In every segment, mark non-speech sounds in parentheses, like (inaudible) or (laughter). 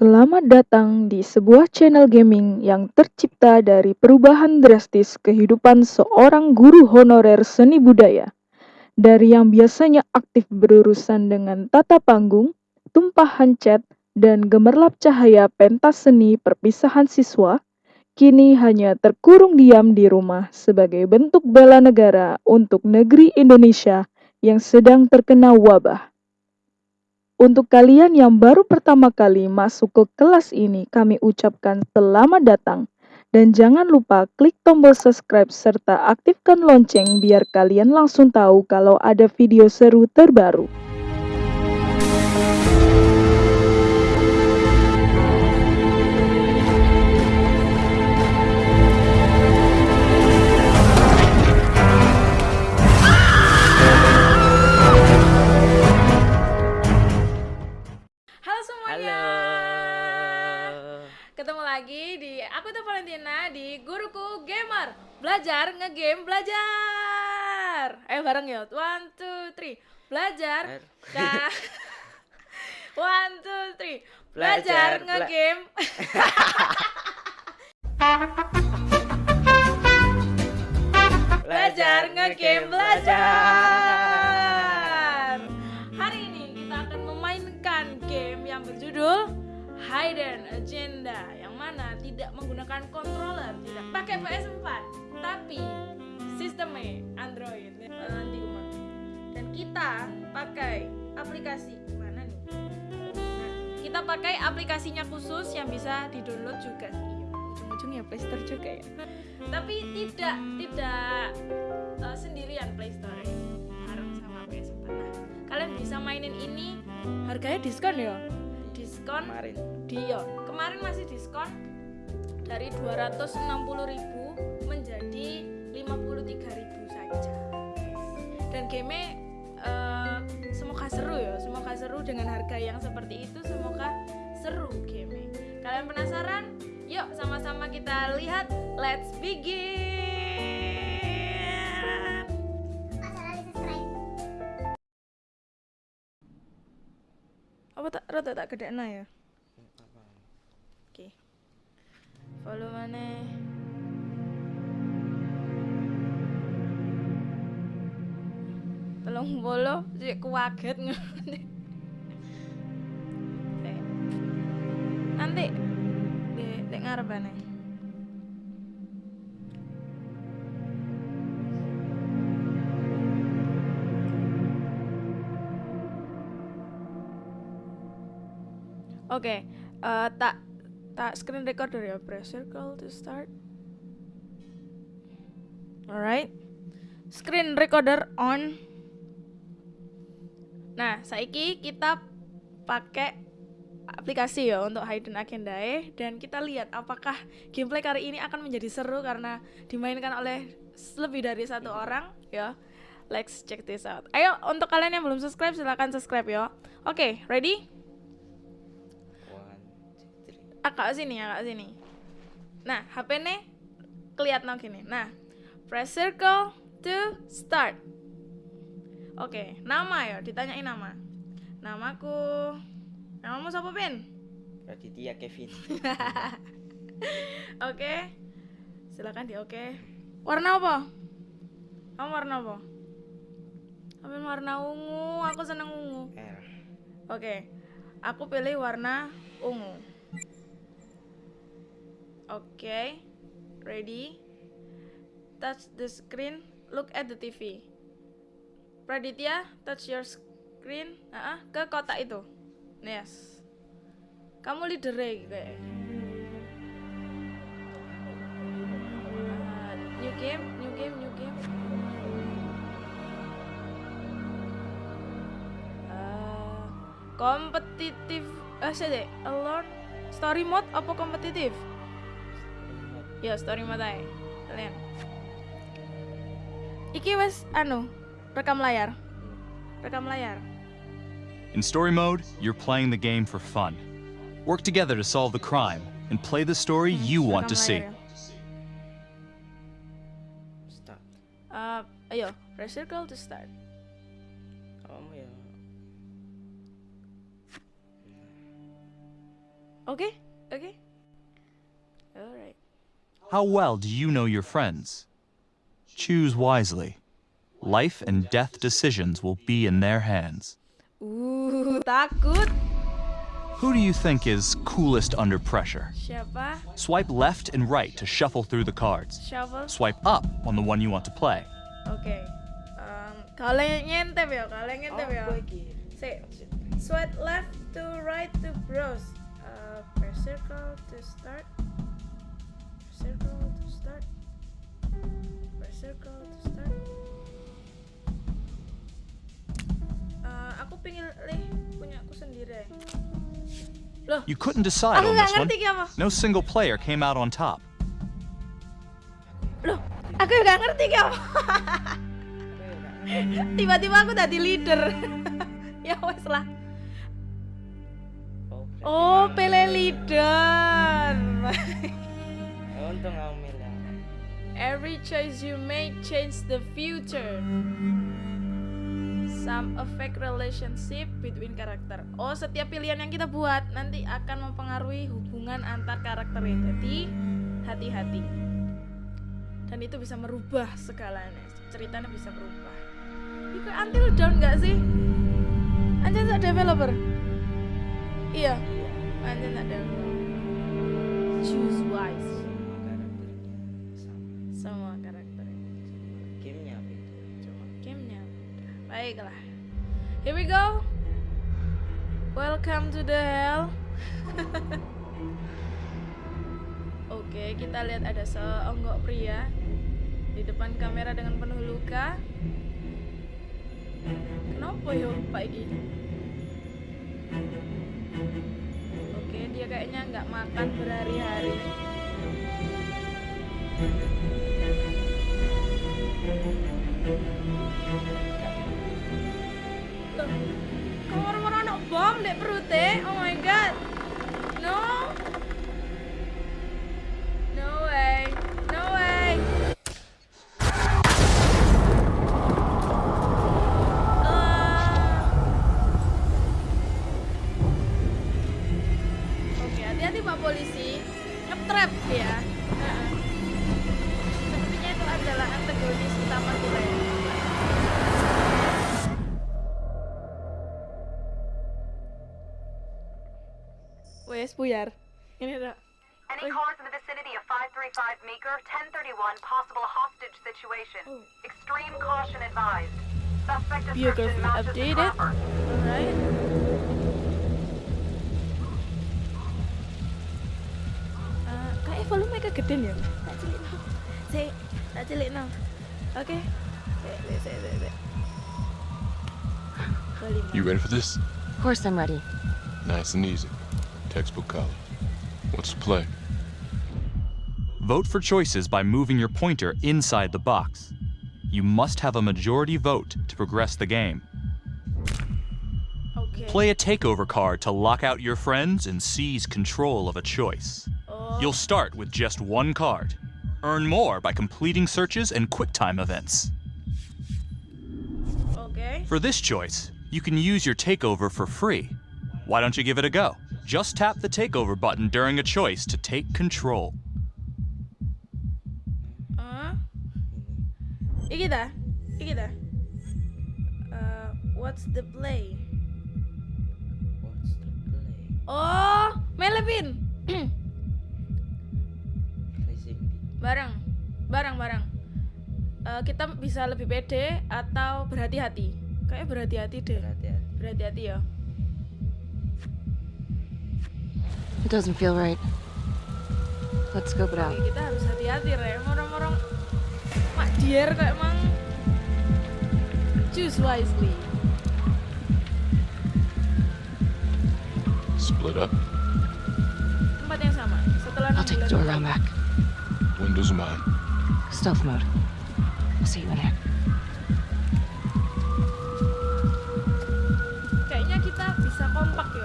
Selamat datang di sebuah channel gaming yang tercipta dari perubahan drastis kehidupan seorang guru honorer seni budaya. Dari yang biasanya aktif berurusan dengan tata panggung, tumpahan cat, dan gemerlap cahaya pentas seni perpisahan siswa, kini hanya terkurung diam di rumah sebagai bentuk bela negara untuk negeri Indonesia yang sedang terkena wabah. Untuk kalian yang baru pertama kali masuk ke kelas ini, kami ucapkan selamat datang. Dan jangan lupa klik tombol subscribe serta aktifkan lonceng biar kalian langsung tahu kalau ada video seru terbaru. Aku tuh Valentina di Guruku Gamer. Belajar ngegame belajar. Ayo bareng ya. One, two, three. Belajar. Nah. (laughs) One, two, three. Belajar, Belajar, bela- ngegame. (laughs) belajar ngegame belajar. Hari ini kita akan memainkan game yang berjudul Hidden Agenda mana tidak menggunakan controller, tidak pakai PS4, tapi sistemnya Android Eh, nanti Uma. Dan kita pakai aplikasi mana nih? Nah, kita pakai aplikasinya khusus yang bisa di-download juga sih. Ujung-ujungnya Play Store juga ya. Tapi tidak tidak eh, sendirian Play Store bareng sama PS4. Nah, kalian bisa mainin ini harganya diskon ya. Diskon Kemarin. Dion. Kemarin masih diskon dari 260.000 menjadi 53.000 saja. Dan game eh, semoga seru ya, semoga seru dengan harga yang seperti itu, semoga seru game. Kalian penasaran? Yuk sama-sama kita lihat. Let's begin. Tak tak gede ya? Oke. Follow mana? Tolong follow, sih kuaget. Sik. Nanti di di ngarepane. Oke, eh, tak tak screen recorder ya, press circle to start. Alright, screen recorder on. Nah, saiki kita pakai aplikasi ya untuk hidden agenda dan kita lihat apakah gameplay kali ini akan menjadi seru karena dimainkan oleh lebih dari satu orang ya. Let's check this out. Ayo untuk kalian yang belum subscribe silahkan subscribe ya. Oke, ready? Agak sini agak sini. Nah HP nih kelihatan gini nah press circle to start. Oke nama ya ditanyain nama. Namaku. Namamu siapa pin Raditya Kevin. (laughs) oke silakan di oke. Warna apa? Kamu warna apa? Aku warna ungu? Aku seneng ungu. Oke, aku pilih warna ungu. Oke, ready? Touch the screen, look at the TV. Praditya, touch your screen, ah, ke kotak itu. Yes. Kamu leader kayak. Ah, new game, new game, new game. Eh, kompetitif eh deh alone story mode apa kompetitif ya story mode aja kalian iki wes anu rekam layar rekam layar In story mode, you're playing the game for fun. Work together to solve the crime and play the story you want to Rekam see. layar Start. ya. Eh, ayo press circle to start Kamu ya. Oke? Oke? Alright. How well do you know your friends? Choose wisely. Life and death decisions will be in their hands. Uh, takut. Who do you think is coolest under pressure? Siapa? Swipe left and right to shuffle through the cards. Shovel. Swipe up on the one you want to play. Okay. Um, kalian nyentep ya, kalian nyentep ya. Say, swipe left to right to browse. Uh, press circle to start. Circle to start. Press circle to start. Uh, aku pengen lih punya aku sendiri. Loh, You couldn't decide aku on this one. No single player came out on top. Loh, aku nggak ngerti ngerti. (laughs) Tiba-tiba aku tadi leader. (laughs) ya wes lah. Oh, Pele leader. (laughs) Milih aku. Every choice you make change the future. Some affect relationship between karakter. Oh, setiap pilihan yang kita buat nanti akan mempengaruhi hubungan antar karakter itu. Jadi hati-hati. Dan itu bisa merubah segalanya. Ceritanya bisa berubah. Ini Until Dawn nggak sih? Anjir tak developer. Iya, anjir tak developer. Choose wise. Baiklah. Here we go. Welcome to the hell. (laughs) Oke, kita lihat ada seonggok pria di depan kamera dengan penuh luka. Kenapa yo Pak Iki? Oke, dia kayaknya nggak makan berhari-hari. Loh, kok orang-orang anak bom dek perutnya? Oh my god. Wes buyar. Ini. Any Oi. cars in the vicinity of 535 Meeker, 1031, possible hostage situation. Oh. Extreme caution advised. Suspect Biography description matches the updated. trapper. Alright. Eh, kayak volume kegedean ya. Tak cilik no. Sik, tak cilik no. Oke. Sik. You ready for this? Of course I'm ready. Nice and easy. Textbook college. What's the play? Vote for choices by moving your pointer inside the box. You must have a majority vote to progress the game. Oke. Play a takeover card to lock out your friends and seize control of a choice. Oh, You'll start with just one card. Earn more by completing searches and QuickTime events. oke. For this choice, you can use your takeover for free. Why don't you give it a go? Just tap the takeover button during a choice to take control. Ah. Iki dah. Iki dah. Uh, what's the play? What's the play? Oh, di bareng, bareng, bareng. Eh, kita bisa lebih pede atau berhati-hati. Kayak berhati-hati deh. berhati-hati. Berhati-hati ya. It doesn't feel right. Let's scope it out. Oke, kita harus hati-hati, Re. Orang-orang mak dier kayak emang choose wisely. Split up. Tempat yang sama. Setelah I'll take the door around back. Windows mine. Stealth mode. I'll see you in there. Kayaknya kita bisa kompak ya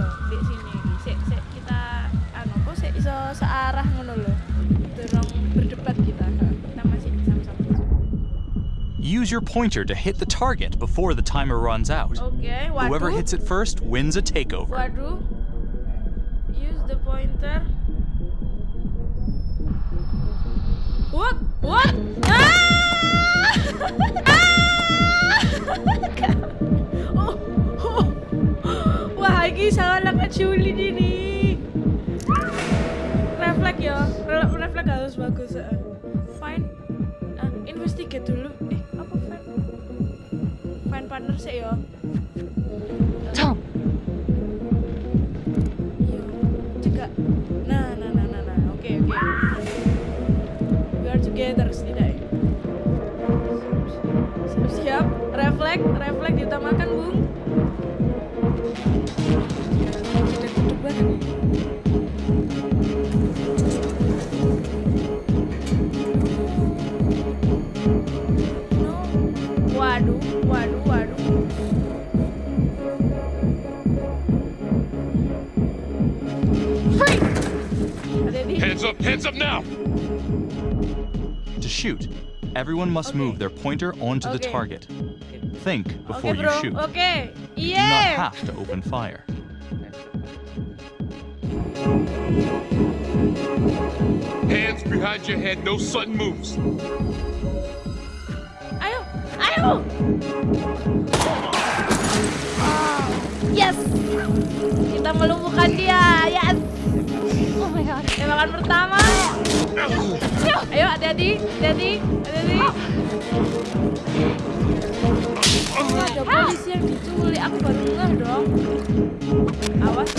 iso searah ngono lho. Durung berdebat kita. Kita masih sama-sama. Use your pointer to hit the target before the timer runs out. Okay, waduh. Whoever hits it first wins a takeover. Waduh. Use the pointer. What? What? Ah! (laughs) ah! (laughs) oh, oh. Wah, ini salah lang at ini. sa'yo. Uh, Hands up, hands up now! To shoot, everyone must Okay. move their pointer onto the Okay. target. Think Oke before you bro, shoot. oke. Do not have to open fire. Hands behind your head, no sudden moves. Ayo, ayo. Oh, yes. Kita melumpuhkan dia. Yes. Oh my god. Tembakan pertama. Ayo, hati-hati, hati-hati, hati-hati. Oh, ada polisi yang diculik. Aku baru ngeh dong. Awas.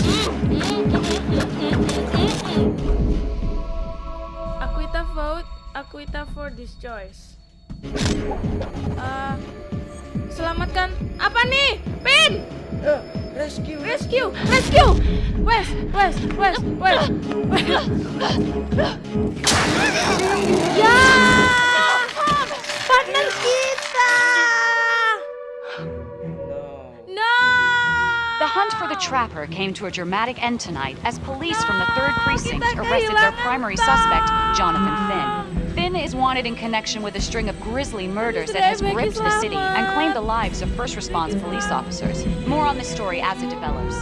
Akuita vote, Akuita for this choice. Eh, selamatkan apa nih? Pin! Eh, rescue, rescue, rescue! West, West, West, West. ya! Partner kita! No. No! The hunt for the trapper came to a dramatic end tonight as police from the 3rd Precinct arrested their primary suspect, Jonathan Finn. Finn is wanted in connection with a string of grisly murders that has Sudah, gripped the city and claimed the lives of first response police officers. More on this story as it develops.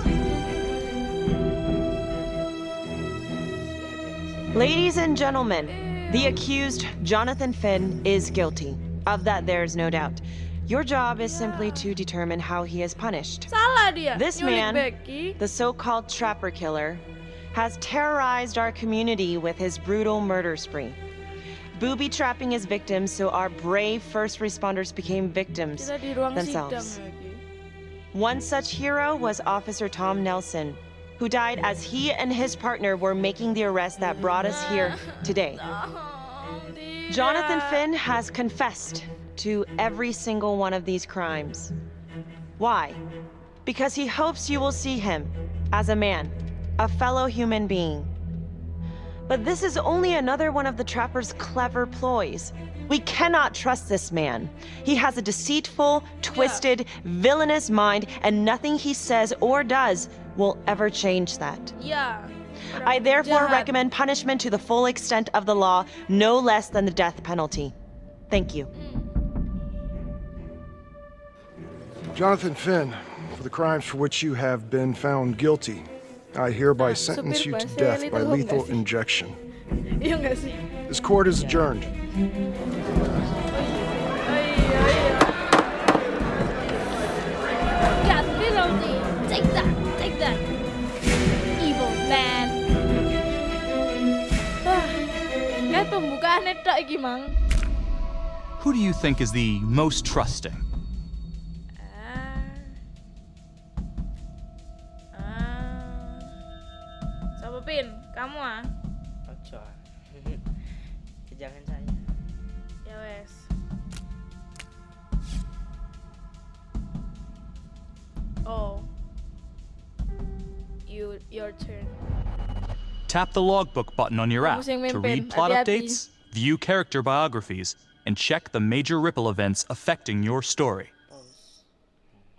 Ladies and gentlemen, the accused, Jonathan Finn, is guilty. Of that, there is no doubt. Your job is simply to determine how he is punished. This man, the so called trapper killer, has terrorized our community with his brutal murder spree. Booby trapping his victims so our brave first responders became victims Kita di ruang sidang themselves. One such hero was Officer Tom Nelson, who died as he and his partner were making the arrest that brought us here today. Jonathan Finn has confessed to every single one of these crimes. Why? Because he hopes you will see him as a man, a fellow human being. But this is only another one of the trapper's clever ploys. We cannot trust this man. He has a deceitful, twisted, villainous mind, and nothing he says or does will ever change that. Ya. I therefore jahat. recommend punishment to the full extent of the law, no less than the death penalty. Thank you. Jonathan Finn, for the crimes for which you have been found guilty, I hereby Ah, sentence you to death by lethal injection. Iya nggak sih? This court is adjourned. Iya, iya. Got penalty. Take that, take that. Evil man. Wah, kayak pembukaannya tok iki, Mang. Who do you think is the most trusting? Tap the logbook button on your app to read plot updates, view character biographies, and check the major ripple events affecting your story.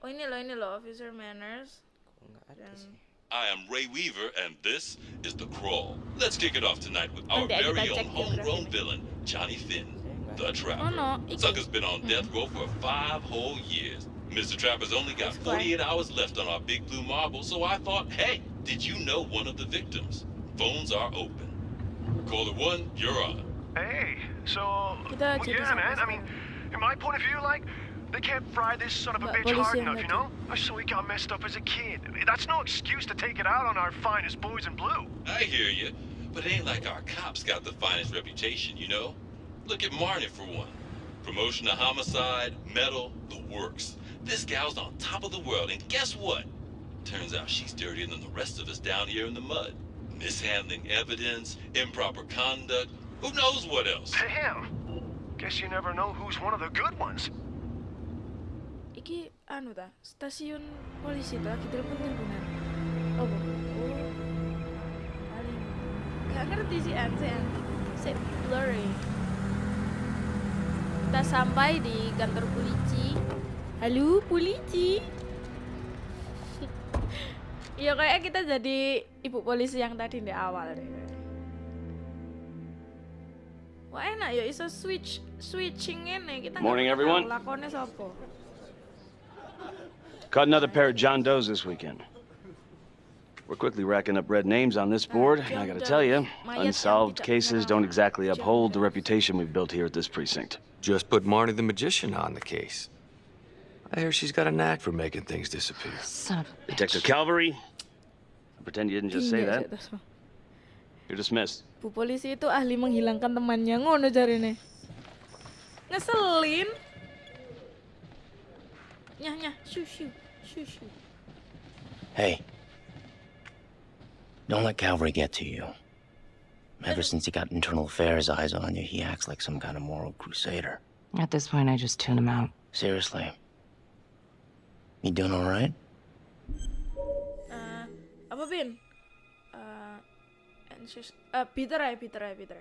Oh ini loh ini loh officer manners. Kok nggak ada Dan sih? I am Ray Weaver, and this is The Crawl. Let's kick it off tonight with our very own homegrown villain, Johnny Finn, the Oh Trapper. no. Sucker's been on death row for five whole years. Mr. Trapper's only got 48 hours left on our big blue marble, so I thought, hey, did you know one of the victims? Phones are open. Caller one, you're on. Hey, so Kita well, jadi yeah, man. I mean, in my point of view, like they can't fry this son of a bitch hard enough, you know. So he got messed up as a kid. That's no excuse to take it out on our finest boys in blue. I hear you, but it ain't like our cops got the finest reputation, you know? Look at Marney for one. Promotion to homicide, medal, the works. This gal's on top of the world, and guess what? Turns out she's dirtier than the rest of us down here in the mud. Mishandling evidence, improper conduct, who knows what else? Damn. Guess you never know who's one of the good ones. Iki anu ta, stasiun polisi ta lagi telepon-teleponan. Oh, bu- oh. Paling gak ngerti sih an, sih an. Sih blurry. Kita sampai di kantor polisi. Halo, polisi. Iya kayak kita jadi ibu polisi yang tadi di awal deh. Wah enak ya iso switch switching ini kita nggak Morning, tahu everyone. Lakonnya sopo. Caught another pair of John Does this weekend. We're quickly racking up red names on this ah, board, and I gotta tell you, unsolved cases don't exactly uphold the reputation we've built here at this precinct. Just put Marney the magician on the case. I hear she's got a knack for making things disappear. Son of a Detective Calvary, I pretend you didn't just say that. You're dismissed. Bu polisi itu ahli menghilangkan temannya ngono jarine. Ngeselin. Nyah nyah, shu shu, shu shu. Hey. Don't let Calvary get to you. Ever since he got internal affairs eyes on you, he acts like some kind of moral crusader. At this point, I just tune him out. Seriously. You doing all right? Eh, apa bin? Eh, anxious. Uh, Peter I, Peter I, Peter.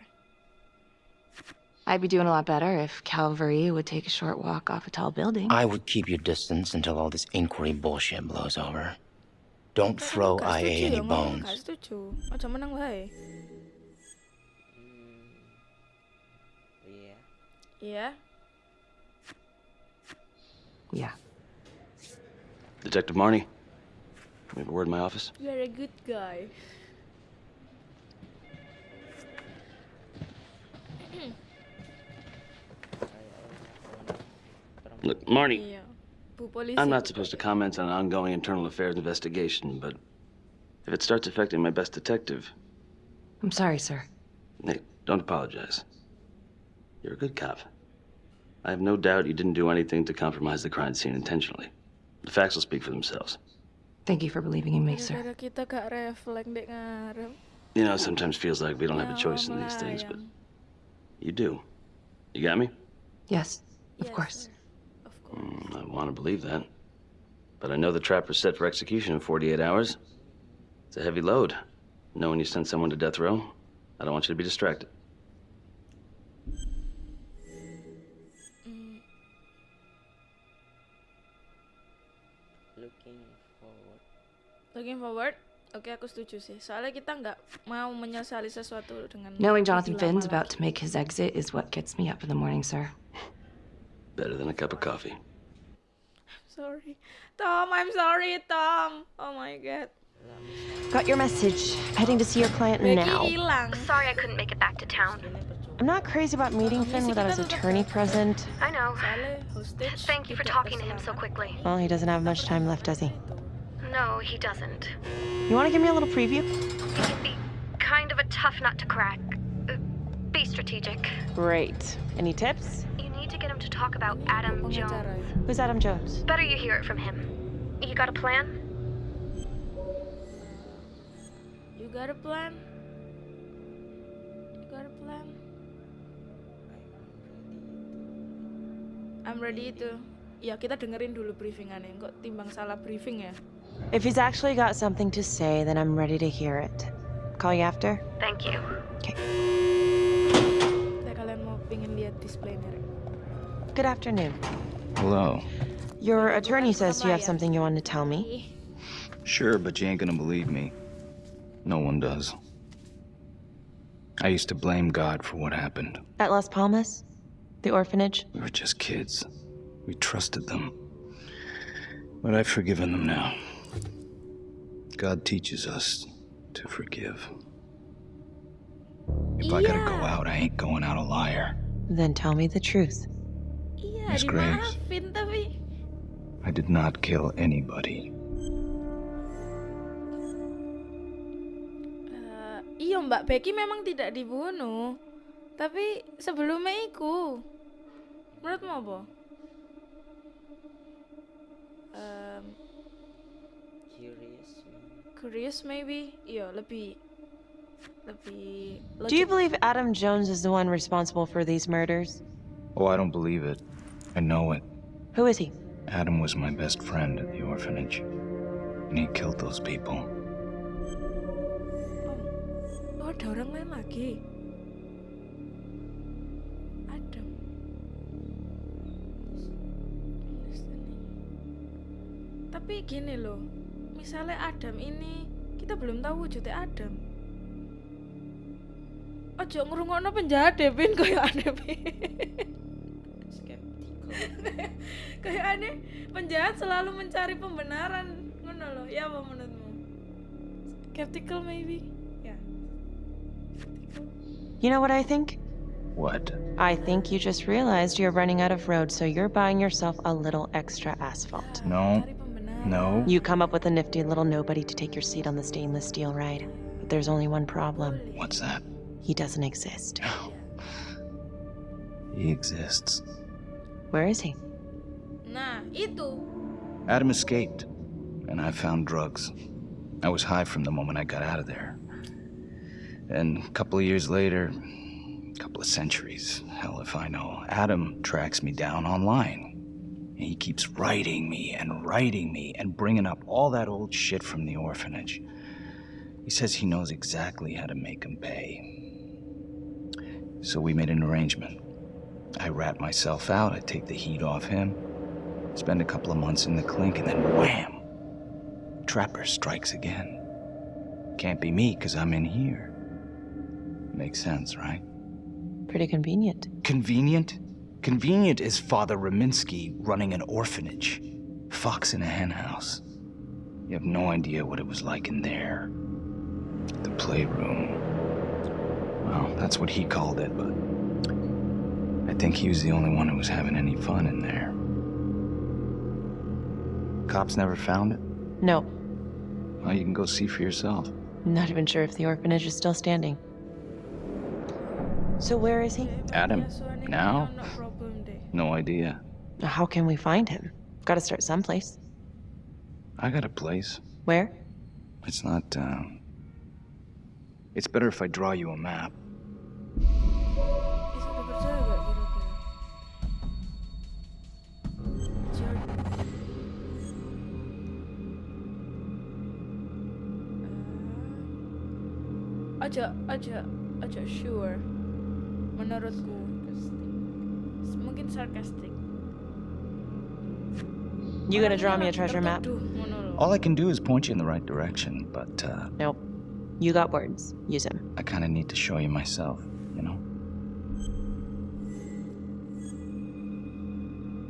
I'd be doing a lot better if Calvary would take a short walk off a tall building. I would keep your distance until all this inquiry bullshit blows over. Don't throw Gak IA any bones. Gak setuju. Aja menang wae. Iya. Iya. Yeah. Detective Marney, we have a word in my office. You are a good guy. (clears throat) Look, Marney, Iya. Bu polisi. I'm not supposed to comment on an ongoing internal affairs investigation, but if it starts affecting my best detective, I'm sorry, sir. Hey, don't apologize. You're a good cop. I have no doubt you didn't do anything to compromise the crime scene intentionally. The facts will speak for themselves. Thank you for believing in me, sir. Gara-gara kita gak refleks dek ngarep. You know, it sometimes feels like we don't have a choice in these things, but you do. You got me? Yes, of course. Mm, I want to believe that. But I know the trap trapper's set for execution in 48 hours. It's a heavy load. Knowing you send someone to death row, I don't want you to be distracted. Looking forward. Oke, aku setuju sih. Soalnya kita nggak mau menyesali sesuatu dengan Knowing Jonathan Finn's about to make his exit is what gets me up in the morning, sir. Better than a cup of coffee. Sorry. Tom, I'm sorry, Tom. Oh my god. Got your message. Heading to see your client now. Sorry I couldn't make it back to town. I'm not crazy about meeting Finn without his attorney present. I know. Thank you for talking to him so quickly. Well, he doesn't have much time left, does he? No, he doesn't. You want to give me a little preview? He can be kind of a tough nut to crack. Uh, be strategic. Great. Any tips? You need to get him to talk about Adam Jones. Who's Adam Jones? Better you hear it from him. You got a plan? You got a plan? You got a plan? I'm ready itu. Ya kita dengerin dulu briefingannya. Kok timbang salah briefing ya? If he's actually got something to say, then I'm ready to hear it. Call you after? Thank you. Kayak kalian mau pingin lihat displaynya. Rek. Good afternoon. Hello. Your attorney says you have something you want to tell me. Sure, but you ain't gonna believe me. No one does. I used to blame God for what happened. At Las Palmas? The orphanage? We were just kids. We trusted them. But I've forgiven them now. God teaches us to forgive. If I gotta go out, I ain't going out a liar. Then tell me the truth. Iya, Miss Graves. tapi I did not kill anybody. Eh, iya Mbak Becky memang tidak dibunuh. Tapi sebelumnya iku. Menurutmu apa? Um, Curious. curious maybe? Iya, lebih lebih Do you believe Adam Jones is the one responsible for these murders? Oh, I don't believe it. I know it. Who is he? Adam was my best friend at the orphanage. And he killed those people. Oh, ada orang lain lagi. Adam. Tapi gini loh, misalnya Adam ini kita belum tahu wujudnya Adam. Ojo ngrungokno penjahat deh, Pin, (laughs) kayak aneh, Pin. kayak (laughs) aneh, penjahat selalu mencari pembenaran. Ngono loh, ya apa menurutmu? Skeptical maybe? Ya. You know what I think? What? I think you just realized you're running out of road, so you're buying yourself a little extra asphalt. No. No. You come up with a nifty little nobody to take your seat on the stainless steel ride. But there's only one problem. What's that? He doesn't exist. He exists. Where is he? Nah, itu. Adam escaped, and I found drugs. I was high from the moment I got out of there. And a couple of years later, a couple of centuries, hell if I know, Adam tracks me down online. And he keeps writing me and writing me and bringing up all that old shit from the orphanage. He says he knows exactly how to make him pay. So we made an arrangement. I rat myself out, I take the heat off him, spend a couple of months in the clink, and then wham! Trapper strikes again. Can't be me, because I'm in here. Makes sense, right? Pretty convenient. Convenient? Convenient is Father Raminsky running an orphanage. Fox in a henhouse. You have no idea what it was like in there. The playroom. Well, that's what he called it, but I think he was the only one who was having any fun in there. Cops never found it? No, Well, you can go see for yourself. I'm not even sure if the orphanage is still standing. So where is he? Adam, now? No idea. How can we find him? Gotta start someplace. I got a place. Where? It's not, uh... It's better if I draw you a map. Bisa dipercaya gak kira-kira? Aja, aja, aja sure. Menurutku, mungkin sarcastic. You gonna draw me a treasure map? Duh, ngono loh. All I can do is point you in the right direction, but, uh... Nope. You got words. Use them. I kinda need to show you myself, you know?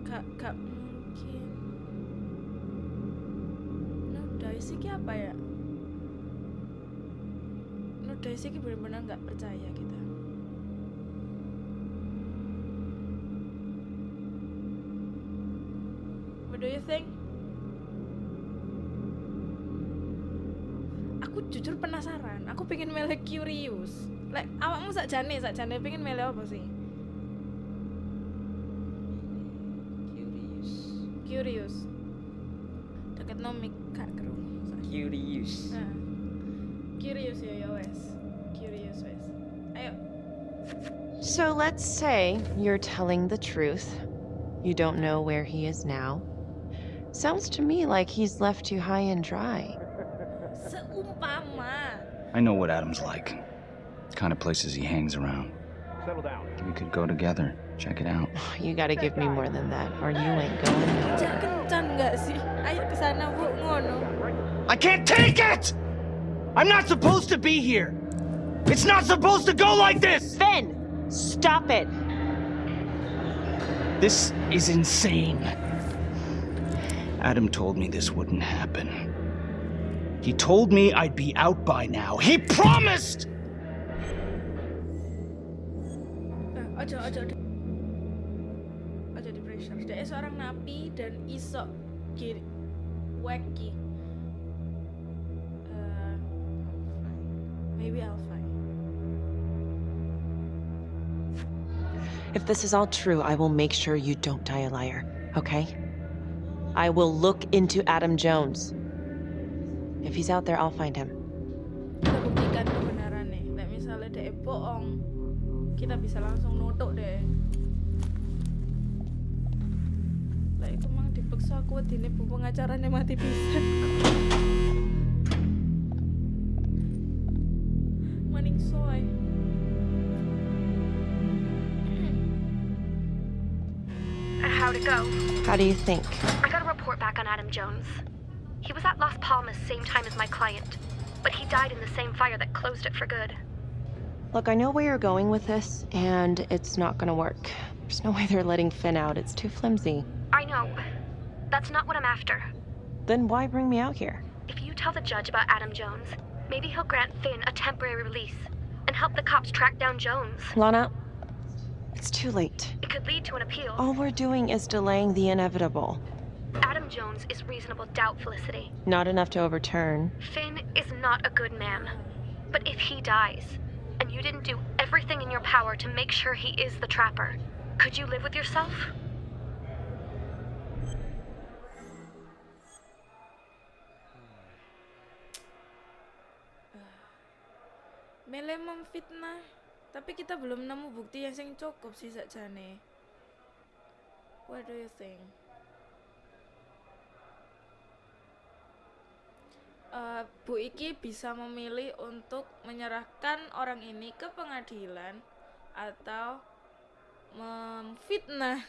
Kak, kak mungkin. No dice iki apa ya? No dice iki benar-benar nggak percaya kita. Do you think? Aku jujur penasaran. Aku pengen milih curious. Like awakmu sakjane, sakjane pengen milih apa sih? Curious. Curious. Deket nomik kak kerungu. Curious. Nah. Curious ya ya wes. Curious wes. Ayo. So let's say you're telling the truth. You don't know where he is now. Sounds to me like he's left you high and dry. I know what Adam's like. The kind of places he hangs around. Settle down. We could go together. Check it out. (sighs) You gotta give me more than that, or you ain't going nowhere. Jangan kencan nggak sih? Ayo ke sana bu ngono. I can't take it! I'm not supposed to be here! It's not supposed to go like this! Finn! Stop it! This is insane. Adam told me this wouldn't happen. He told me I'd be out by now. He promised! Eh, Ojo ojo ojo. Ojo di pressure. Dia seorang napi dan iso kiri wacky. Eh, maybe I'll find. If this is all true, I will make sure you don't die a liar, okay? I will look into Adam Jones. If he's out there, I'll find him. Kita buktikan kebenarannya. Let me bohong kita bisa langsung nutuk deh lah itu mang dipaksa aku dini bu pengacaranya mati pisan maning soy How'd it go? How do you think? I got a report back on Adam Jones. He was at Las Palmas same time as my client, but he died in the same fire that closed it for good. Look, I know where you're going with this, and it's not gonna work. There's no (laughs) way they're letting Finn out. It's too flimsy. I know. That's not what I'm after. Then why bring me out here? If you tell the judge about Adam Jones, maybe he'll grant Finn a temporary release and help the cops track down Jones. Lana, it's too late. It could lead to an appeal. All we're doing is delaying the inevitable. Adam Jones is reasonable doubt, Felicity. Not enough to overturn. Finn is not a good man. But if he dies, and you didn't do everything in your power to make sure he is the trapper, could you live with yourself? Mele memfitnah, tapi kita belum nemu bukti yang cukup sih sakjane. What do you think? Uh, Bu Iki bisa memilih untuk menyerahkan orang ini ke pengadilan atau memfitnah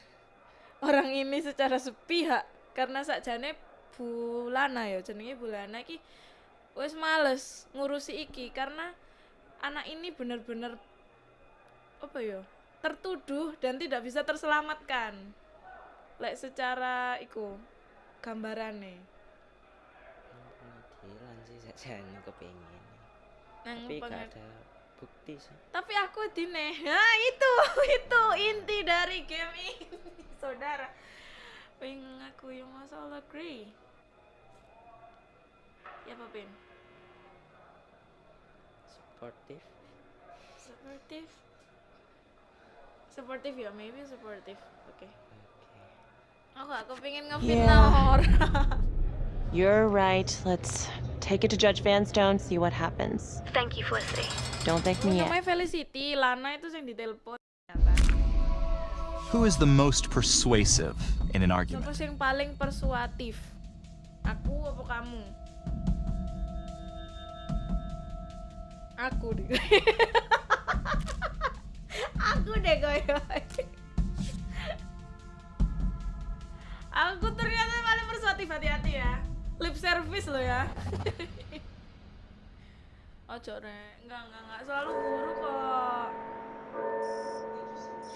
orang ini secara sepihak. Karena sakjane Bu Lana ya jenenge Bu Lana iki wis males ngurusi iki karena anak ini benar-benar apa ya tertuduh dan tidak bisa terselamatkan. Lek secara iku gambarane sih sajane kepengin nang tapi gak pengad- ada bukti sih tapi aku dine nah itu (laughs) itu inti dari game ini (laughs) saudara. Pengen aku yang masalah agree. Ya apa pin? Sportif supportive? Supportive ya maybe supportive. Oke. Aku aku pengen ngefitnah Yeah. orang (laughs) You're right. Let's take it to Judge Vanstone, see what happens. Thank you, Felicity. Don't thank me yet. namanya Felicity Lana itu yang ditelepon Who is the most persuasive in an argument? siapa yang paling persuatif aku apa kamu aku deh (laughs) aku deh koyo aku ternyata paling persuatif hati-hati ya lip service lo ya (laughs) ojo rek enggak enggak enggak selalu guru kok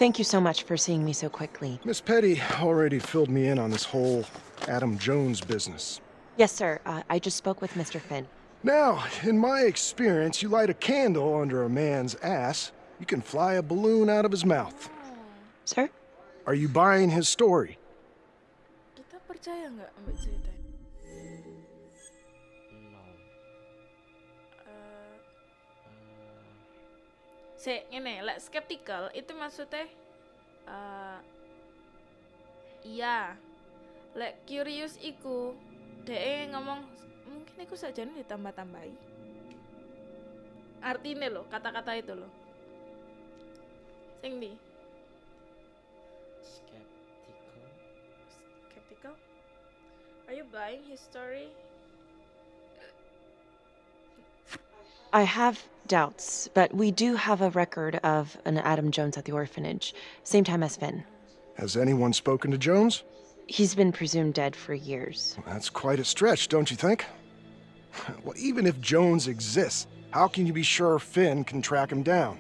Thank you so much for seeing me so quickly. Miss Petty already filled me in on this whole Adam Jones business. Yes, sir. Uh, I just spoke with Mr. Finn. Now, in my experience, you light a candle under a man's ass, you can fly a balloon out of his mouth. Sir? Are you buying his story? kita percaya nggak ambil cerita Se, ngene, lek skeptical itu maksudnya eh iya. Lek curious iku DE ngomong mungkin iku sajane ditambah-tambahi. Artinya loh, kata-kata itu loh. Sing di skeptical skeptical? Are you buying his story? I have doubts, but we do have a record of an Adam Jones at the orphanage, same time as Finn. Has anyone spoken to Jones? He's been presumed dead for years. That's quite a stretch, don't you think? (laughs) Well, even if Jones exists, how can you be sure Finn can track him down?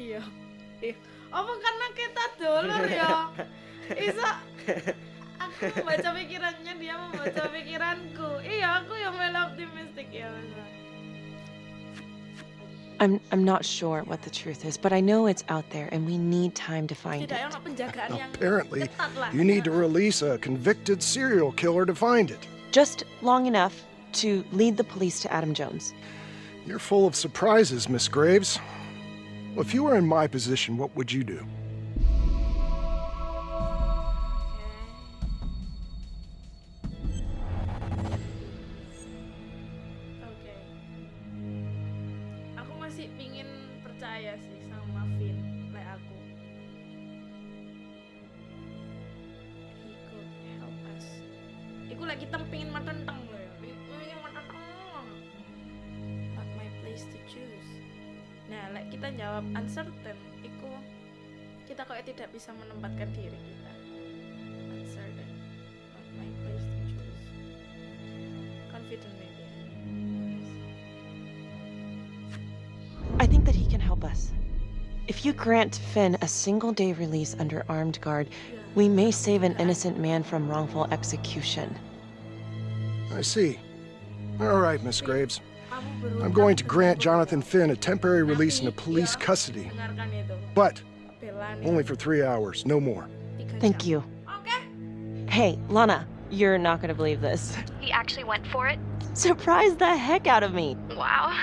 Iya. Iya. Apa karena kita dulur ya? (laughs) Isa aku membaca pikirannya dia membaca pikiranku. Iya, aku yang melo optimistik ya Mas. I'm I'm not sure what the truth is, but I know it's out there and we need time to find it. ono penjagaan yang Apparently, you need to release a convicted serial killer to find it. Just long enough to lead the police to Adam Jones. You're full of surprises, Miss Graves. If you were in my position, what would you do? Grant Finn a single day release under armed guard, we may save an innocent man from wrongful execution. I see. All right, Miss Graves. I'm going to grant Jonathan Finn a temporary release into police custody. But only for three hours, no more. Thank you. Hey, Lana, you're not gonna believe this. He actually went for it? Surprised the heck out of me. Wow.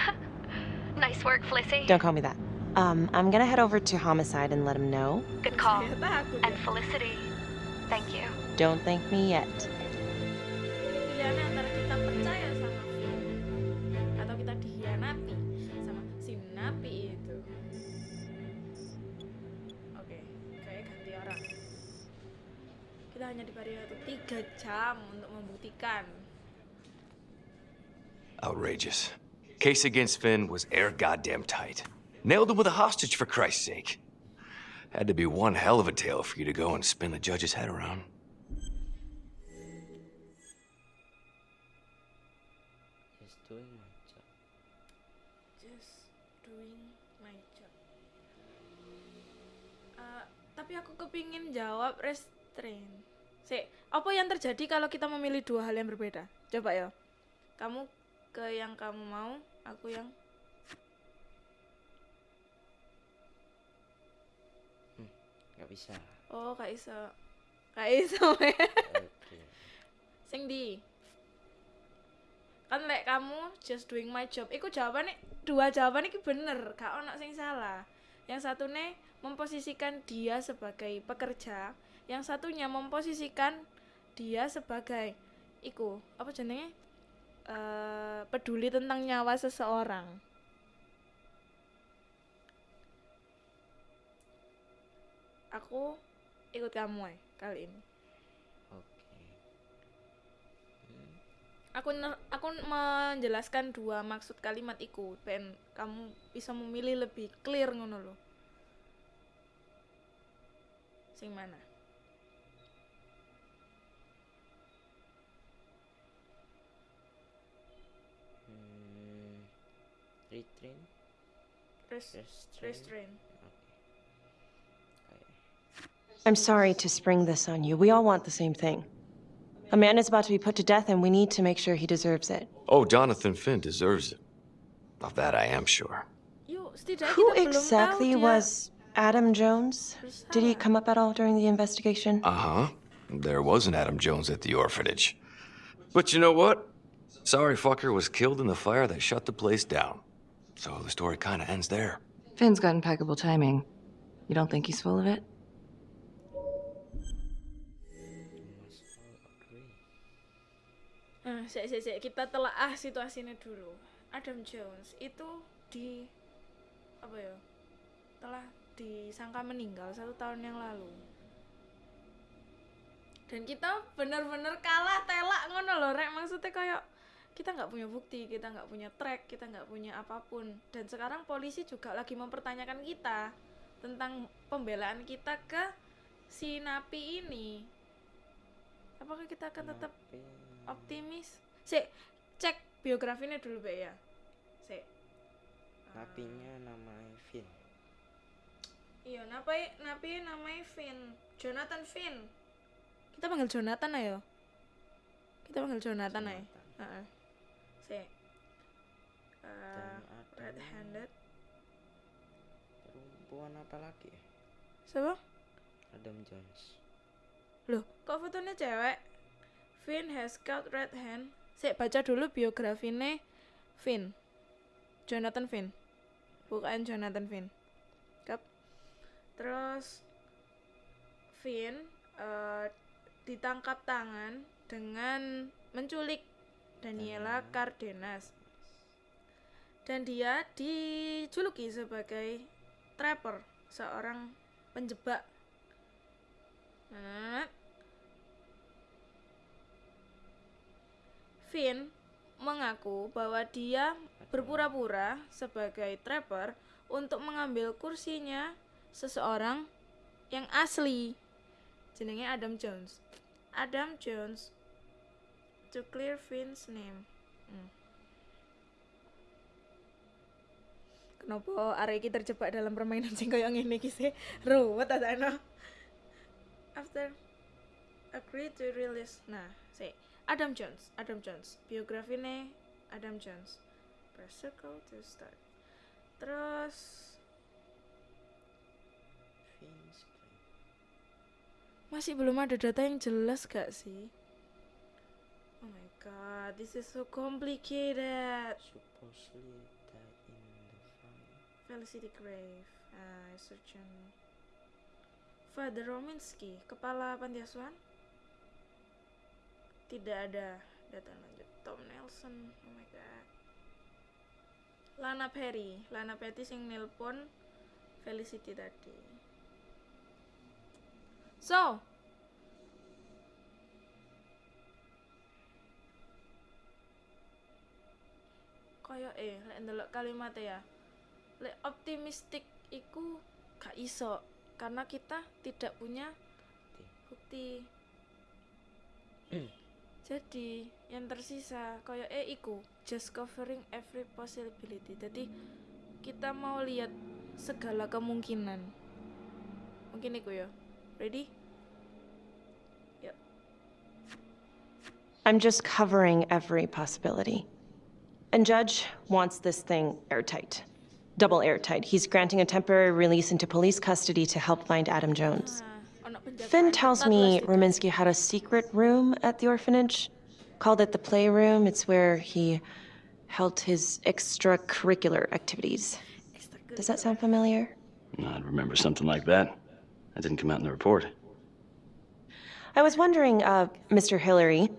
(laughs) nice work, Flissy. Don't call me that. Um, I'm gonna head over to Homicide and let him know. Good call. And Felicity. Thank you. Don't thank me yet. pilihannya antara kita percaya sama Vin atau kita dikhianati sama si napi itu oke kayak ganti orang kita hanya diberi waktu tiga jam untuk membuktikan Outrageous. Case against Finn was air goddamn tight. Nailed him with a hostage for Christ's sake. Had to be one hell of a tale for you to go and spin the judge's head around. Just doing my job. just doing my job Eh, tapi aku kepingin jawab restrain Sik, apa yang terjadi kalau kita memilih dua hal yang berbeda? Coba ya. Kamu ke yang kamu mau, aku yang Nggak bisa. Oh, Kak Isa. Kak Isa. (laughs) weh. Sing di. Kan lek kamu just doing my job. Iku jawabannya dua jawaban iki bener, gak ono sing salah. Yang satu nih memposisikan dia sebagai pekerja, yang satunya memposisikan dia sebagai iku apa jenenge eh peduli tentang nyawa seseorang. Aku ikut kamu eh kali ini. Aku aku menjelaskan dua maksud kalimat iku ben kamu bisa memilih lebih clear ngono lho. Sing mana? Hmm, retrain? Res- restrain. I'm sorry to spring this on you. We all want the same thing. A man is about to be put to death, and we need to make sure he deserves it. Oh, Jonathan Finn deserves it. Of that I am sure. Who exactly was Adam Jones? Did he come up at all during the investigation? Uh huh. There was an Adam Jones at the orphanage. But you know what? Sorry fucker was killed in the fire that shut the place down. So the story kind of ends there. Finn's got impeccable timing. You don't think he's full of it? Nah, sik, sik, sik. kita telaah situasinya dulu. Adam Jones itu di apa ya? Telah disangka meninggal satu tahun yang lalu. Dan kita bener-bener kalah telak ngono loh, rek. Maksudnya kayak kita nggak punya bukti, kita nggak punya track, kita nggak punya apa pun. Dan sekarang polisi juga lagi mempertanyakan kita tentang pembelaan kita ke si napi ini. Apakah kita akan tetap optimis? Sik, cek biografinya dulu, Be ya. Sik. Napinya namanya Vin. Iya, napi napi namanya Finn. Jonathan Finn. Kita panggil Jonathan ayo. Kita panggil Jonathan aja. Heeh. Sik. Eh, red handed. Perempuan apa lagi ya? Siapa? Adam Jones. Loh, kok fotonya cewek? Finn has got red hand. Sik baca dulu biografinya Finn. Jonathan Finn bukan Jonathan Finn Kap. terus Finn uh, ditangkap tangan dengan menculik Daniela Cardenas dan dia dijuluki sebagai trapper seorang penjebak nah, Finn mengaku bahwa dia berpura-pura sebagai trapper untuk mengambil kursinya seseorang yang asli. Jenenge Adam Jones. Adam Jones to clear Finn's name. Hmm. Kenapa arek terjebak dalam permainan sing koyo ngene iki sih? Ruwet After agree to release. Nah, sih Adam Jones, Adam Jones, biografi nih Adam Jones. Press circle to start. Terus masih belum ada data yang jelas gak sih? Oh my god, this is so complicated. Supposedly in the fire. Felicity Grave, uh, surgeon. Father Rominsky, kepala panti asuhan? Tidak ada data lanjut. Tom Nelson, oh my god. Lana Perry, Lana Perry sing nelpon Felicity tadi. So, kaya eh lek ndelok kalimat ya lek optimistik iku gak iso karena kita tidak punya bukti jadi yang tersisa kaya eh iku just covering every possibility jadi kita mau lihat segala kemungkinan mungkin iku ya ready yuk I'm just covering every possibility. And Judge wants this thing airtight. Double airtight. He's granting a temporary release into police custody to help find Adam Jones. Finn tells me Rominsky had a secret room at the orphanage, called it the playroom. It's where he held his extracurricular activities. Does that sound familiar? I'd remember something like that. That didn't come out in the report. I was wondering, uh, Mr. Hillary,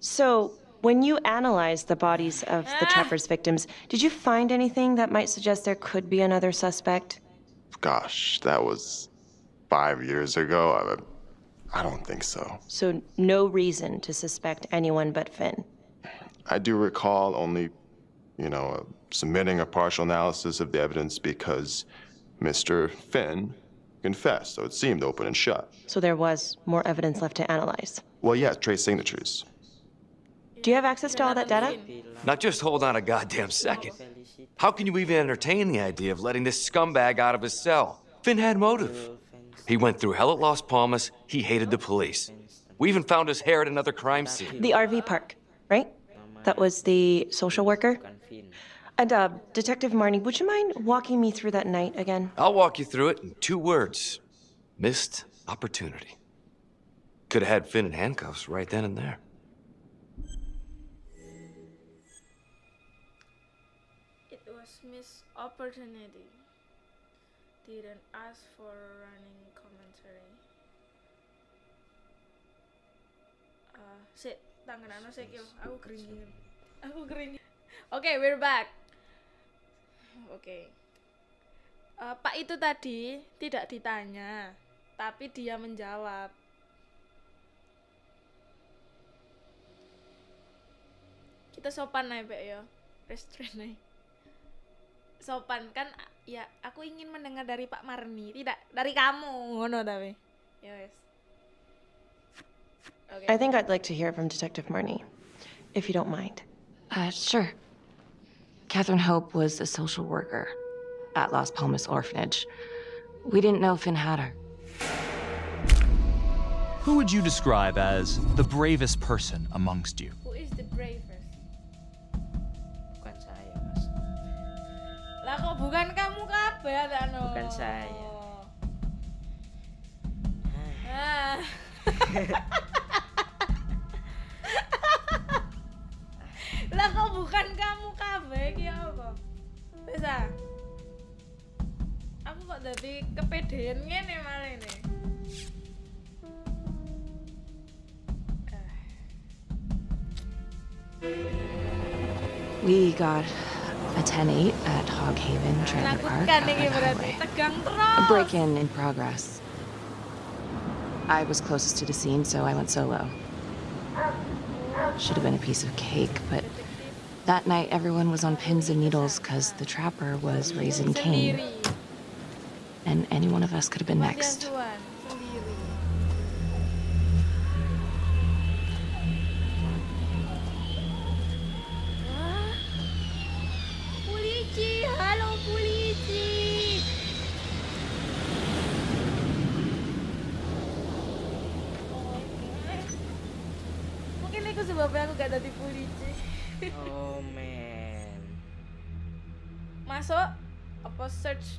so when you analyzed the bodies of the Trapper's victims, did you find anything that might suggest there could be another suspect? Gosh, that was five years ago. I, I don't think so. So no reason to suspect anyone but Finn. I do recall only, you know, uh, submitting a partial analysis of the evidence because Mr. Finn confessed, so it seemed open and shut. So there was more evidence left to analyze. Well, yeah, trace signatures. Do you have access to all that data? Not just hold on a goddamn second. How can you even entertain the idea of letting this scumbag out of his cell? Finn had motive. He went through hell at Las Palmas, he hated the police. We even found his hair at another crime scene. The RV park, right? That was the social worker? And, uh, Detective Marney, would you mind walking me through that night again? I'll walk you through it in two words. Missed opportunity. Could have had Finn in handcuffs right then and there. It was missed opportunity. Didn't ask for running tangan anu aku keringin. Aku keringin. Oke, okay, we're back. Oke. Okay. Uh, Pak itu tadi tidak ditanya, tapi dia menjawab. Kita sopan nih, Pak ya. Restrain nih. Sopan kan ya aku ingin mendengar dari Pak Marni, tidak dari kamu, ngono tapi. Ya wes. Okay. I think I'd like to hear from Detective Marney, if you don't mind. Uh, sure. Catherine Hope was a social worker at Las Palmas Orphanage. We didn't know Finn had her. Who would you describe as the bravest person amongst you? Who is the bravest? Bukan saya, Mas. Lah kok bukan kamu kabeh no? Bukan saya. Ah. (laughs) (laughs) lah kok bukan kamu kabeh iki apa? Bisa. Ah. Aku kok kepedean ngene malah ini. We got a 10-8 at Hog Haven Trailer Park. Menakutkan ini on the berarti highway. tegang A break-in in progress. I was closest to the scene, so I went solo. Should have been a piece of cake, but that night everyone was on pins and needles because the trapper was raising Cain. And any one of us could have been next.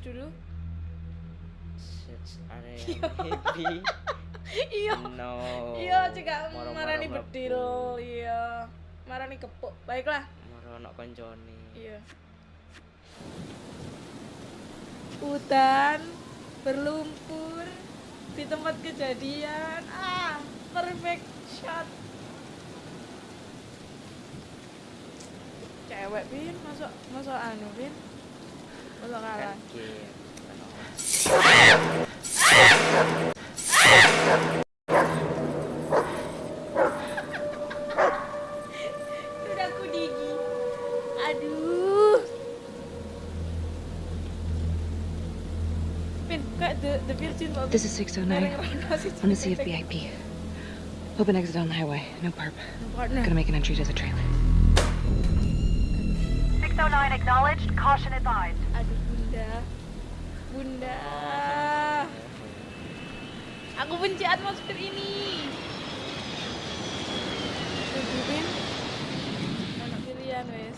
Dulu? Search area yang happy. (laughs) iya. No. iya juga marani bedil iya. Marani kepuk baiklah. Moro ono koncone. iya. Hutan berlumpur di tempat kejadian. Ah perfect shot. Cewek pin masuk masuk anu pin This is 609 Bareng Rano sih, on the. VIP. Open exit on the highway. No perp. partner. Gonna make an entry to the trailer. 609 acknowledged. Caution advised. aduh bunda bunda aku benci atmosfer ini Setuju, Pin? anak pilihan wes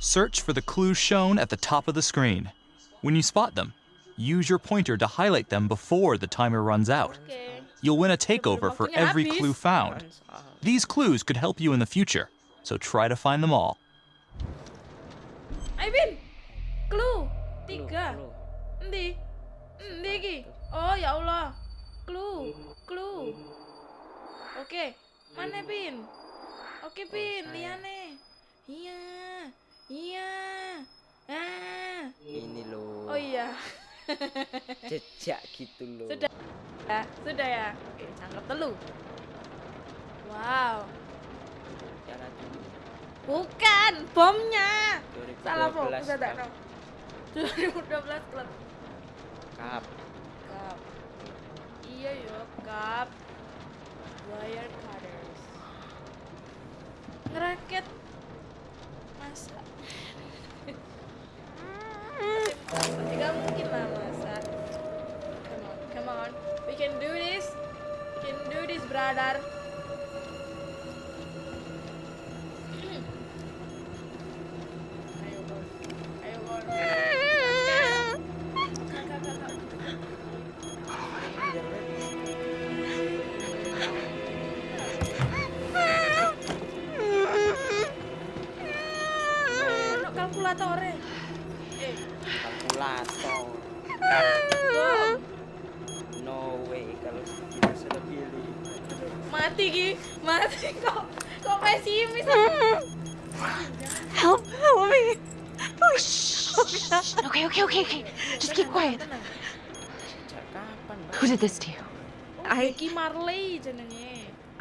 Search for the clues shown at the top of the screen. When you spot them, use your pointer to highlight them before the timer runs out. You'll win a takeover for every clue found. These clues could help you in the future, so try to find them all. Ayo Bin, clue tiga. Endi? Endi iki? Oh ya Allah, clue, clue. Oke, mana Bin? Oke Bin, liane. Iya, iya. Ah. Ini loh. Oh iya. Jejak gitu loh. Sudah. Ya, sudah ya. Oke, cangkep telu. Wow. Bukan, bomnya. 2012 Salah bom, sudah tak Kap. 2012 klub. Kap. Cup. Iya yo, cup. Wire cutters. Ngeraket. Masa. (laughs) (laughs) do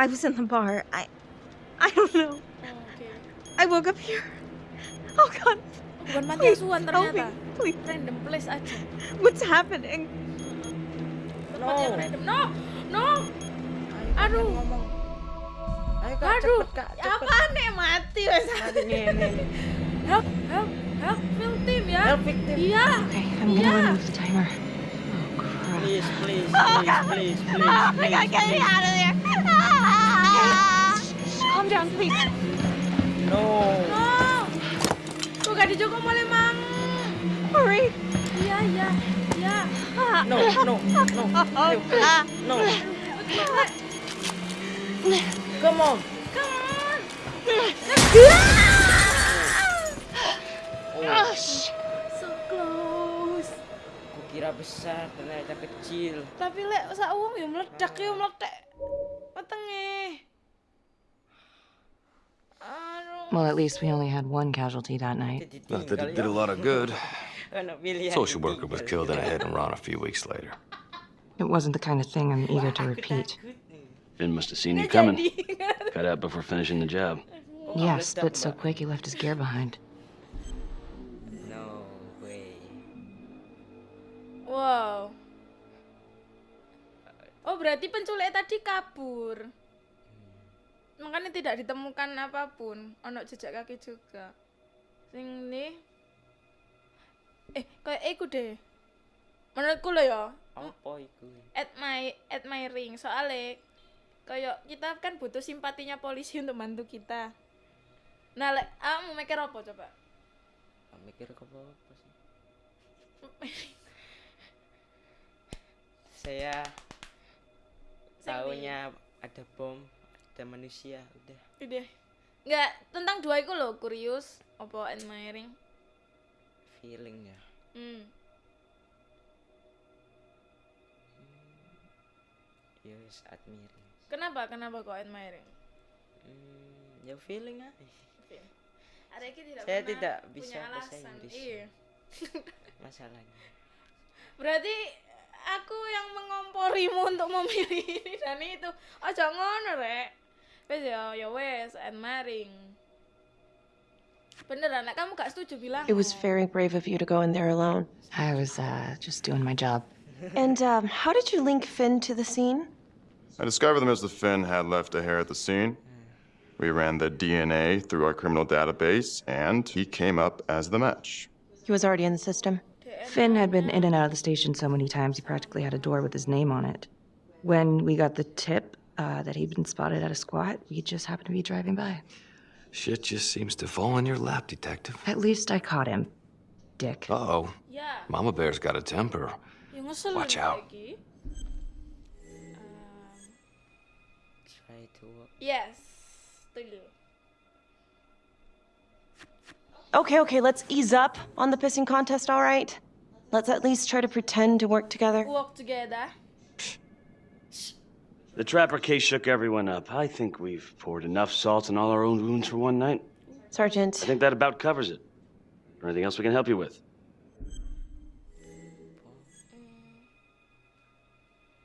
I was in the bar. I I don't know. Oh, Oke. I woke up here. Oh god. Bukan panti Please, asuhan help me, ternyata. please. Random place aja. What's happening? Tempat yang random. No, no. Aduh. Ayo kak, Aduh. cepet kak, cepet. Apa nih mati wes. Mati ngene. Help, help, help victim ya. Help victim. Iya. Okay, I'm gonna Yeah. remove the timer. Oh, please, please, Oh, please, God. please, please, Oh, my please, (laughs) God, get me please. out of there. Ah! Calm down, please. No. No. Tuh gak dijogo oleh mang. Hurry. Iya, iya, iya. No, no, no. (laughs) Ayo, please. No. Come on. Oh. So close. Kukira besar, ternyata kecil. Tapi lek sak wong ya meledak ya meledak. Wetenge. Well, at least we only had one casualty that night. Not that it did a lot of good. (laughs) Social worker was killed in a hit and run a few weeks later. It wasn't the kind of thing I'm eager to repeat. Finn must have seen you coming. (laughs) Cut out before finishing the job. Yeah, split so quick he left his gear behind. No way. Wow. Oh, berarti penculik tadi kabur. Makanya tidak ditemukan apa pun. Ono jejak kaki juga. Sing ini Eh, kayak iku deh. Menurutku lo ya. Apa iku? My at my ring soalnya kayak kita kan butuh simpatinya polisi untuk bantu kita. Nah, lek kamu mikir apa coba? Mikir apa apa sih? (laughs) Saya tahunya ada bom, ada manusia, udah. Udah. Enggak, tentang dua itu loh, curious apa admiring? Feeling ya. Hmm. Yes, admiring. Kenapa? Kenapa kok admiring? Hmm, ya feeling. Ada tidak Saya tidak bisa bahasa. Inggris. Iya. Masalahnya. (laughs) Berarti aku yang mengomporimu untuk memilih (laughs) ini dan itu. Aja ngono, Rek. Wes ya, ya wes, admiring. Beneran, nek kamu gak setuju bilang. It was very brave of you to go in there alone. I was uh, just doing my job. And um, how did you link Finn to the scene? I discovered that Mr. Finn had left a hair at the scene. We ran the DNA through our criminal database, and he came up as the match. He was already in the system. Finn had been in and out of the station so many times he practically had a door with his name on it. When we got the tip uh, that he'd been spotted at a squat, we just happened to be driving by. Shit just seems to fall in your lap, Detective. At least I caught him. Dick. Uh-oh. Yeah. Mama Bear's got a temper. Watch out. lagi. Try to. Yes. Okay, okay, let's ease up on the pissing contest, all right? Let's at least try to pretend to work together. Work together. The Trapper case shook everyone up. I think we've poured enough salt on all our own wounds for one night. Sergeant. I think that about covers it. Or anything else we can help you with?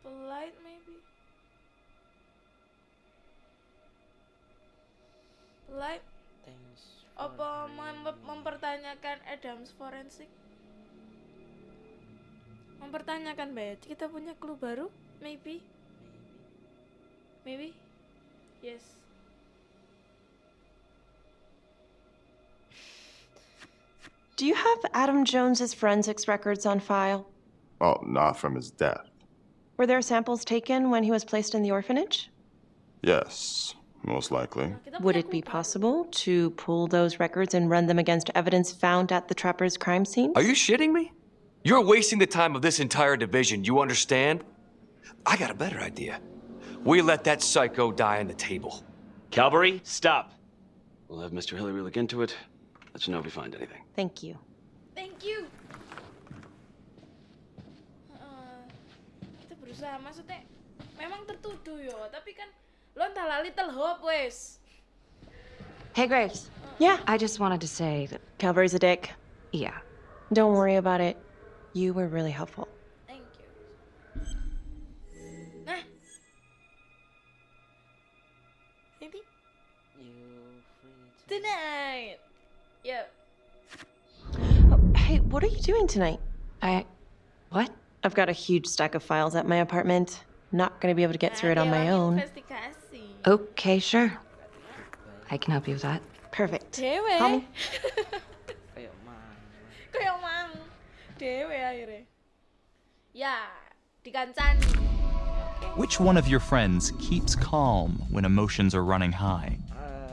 Polite maybe. Polite. Thanks. Apa mem- mempertanyakan Adams forensik? Mempertanyakan Bayat, kita punya clue baru? Maybe. Maybe. Yes. Do you have Adam Jones's forensics records on file? Well, not from his death. Were there samples taken when he was placed in the orphanage? Yes, most likely. Would it be possible to pull those records and run them against evidence found at the Trapper's crime scene? Are you shitting me? You're wasting the time of this entire division, you understand? I got a better idea. We let that psycho die on the table. Calvary, stop. We'll have Mr. Hillary look into it. Let you know if we find anything. Thank you. Thank you. Uh, Heeh. kita berusaha maksudnya memang tertuduh yo, tapi kan lo entahlah little hope wes. Hey, Graves. Yeah. I just wanted to say that. Calvary's a dick. Yeah. Don't worry about it. You were really helpful. Free to... tonight. Yo. Hey, what are you doing tonight? I. What? I've got a huge stack of files at my apartment. Not gonna be able to get through it on my own. Okay, sure. I can help you with that. Perfect. Dewe. Kamu? Kayak mana? Kayak mang. Dewe akhirnya. Ya, dikancani. Which one of your friends keeps calm when emotions are running high?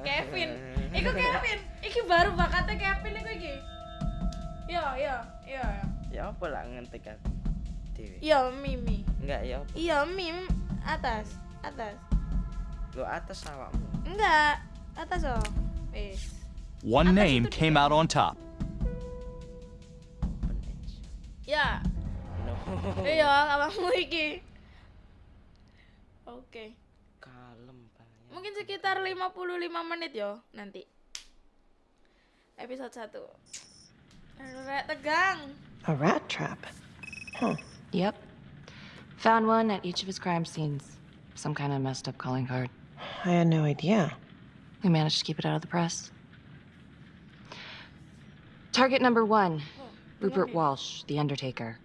Kevin. Iku Kevin. Iki baru bakatnya Kevin iku iki. Yo, yo, yo, yo. Ya apa lah ngentik aku? Dewe. Yo, Mimi. Enggak ya apa? Iya, Mim atas, atas. Lo atas awakmu. Enggak. Atas oh. Eh. One name came out on top. Ya. Iya, awakmu iki. Oke. Pak. Mungkin sekitar 55 menit yo nanti. Episode 1. Rek tegang. A rat trap. Huh. Yep. Found one at each of his crime scenes. Some kind of messed up calling card. I had no idea. We managed to keep it out of the press. Target number one oh, Rupert Walsh, The Undertaker.